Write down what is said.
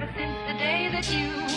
Ever since the day that you